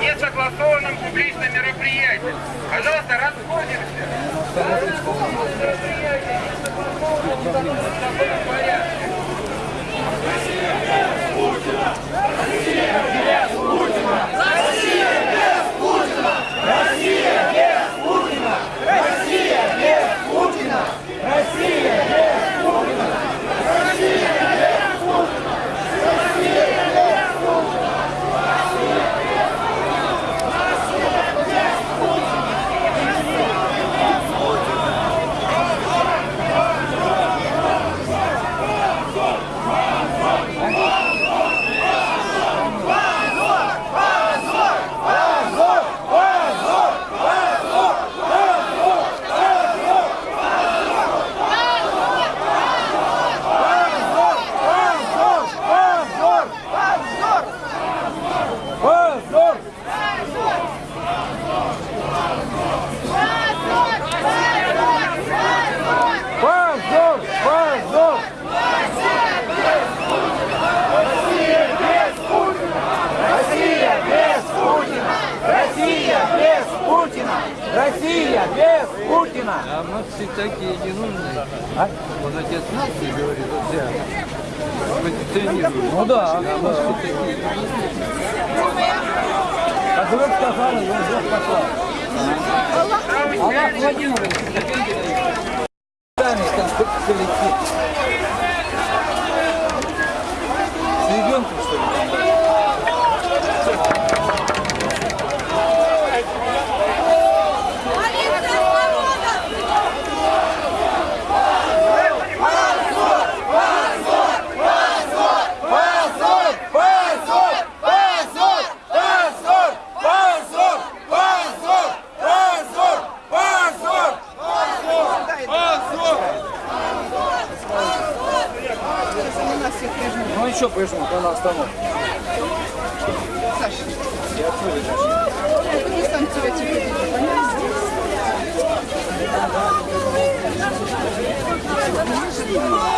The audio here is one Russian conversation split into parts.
несогласованным публичным мероприятием. Пожалуйста, расходимся. Без Путина! А мы все такие ненужные. А? Он отец нации говорит, вот взял. Позиционирует. Ну да, А мы все такие Как вы сказали, я здесь пошла. Аллах Владимирович, сами там коллектив. на остановку. Саша, я открыла Саша. Не сам тебя теперь. Понимаешь?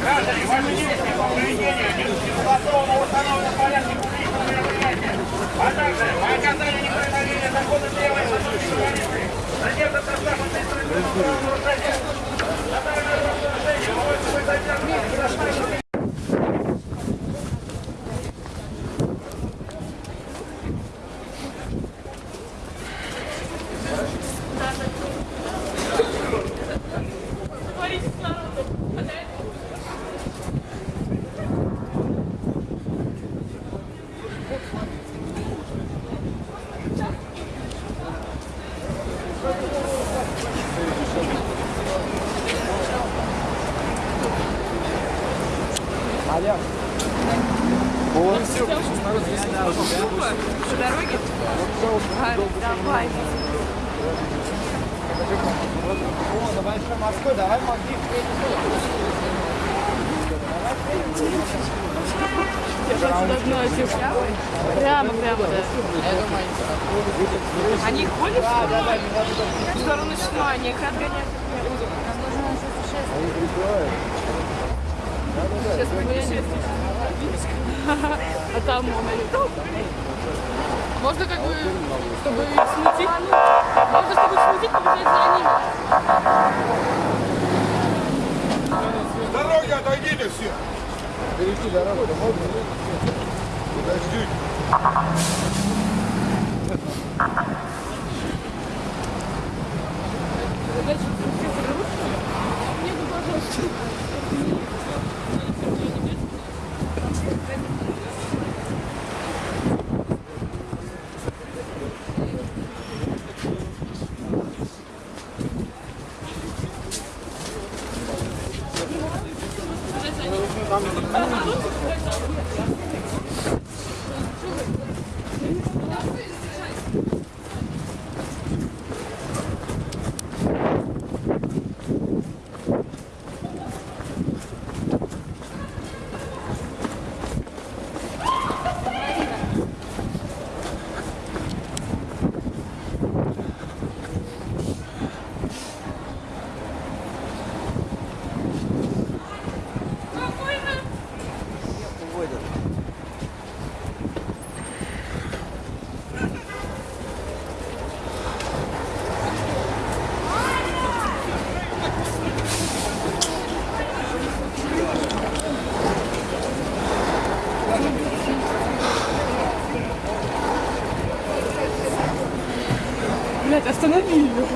Граждане, ваше действие по не согласованно установлены в порядке публичного мероприятия, а также по оказанию неповиновения закона первой сотрудники полиции, задержат на штрафном административном правонарушении, а также нарушение, вы задержаны за Алло. Вот. Ну, все, народ здесь не должен. По дороге? Гарри, давай. О, давай еще Москву, давай Макдив. Прямо, прямо, да. Они ходят в сторону сна, они их отгоняют. Сейчас мы А там он Можно как бы, чтобы смутить, можно, чтобы смутить, побежать за ними. С дороги отойдите все. Перейти дорогу, да можно? Подождите. Блять, остановили. you.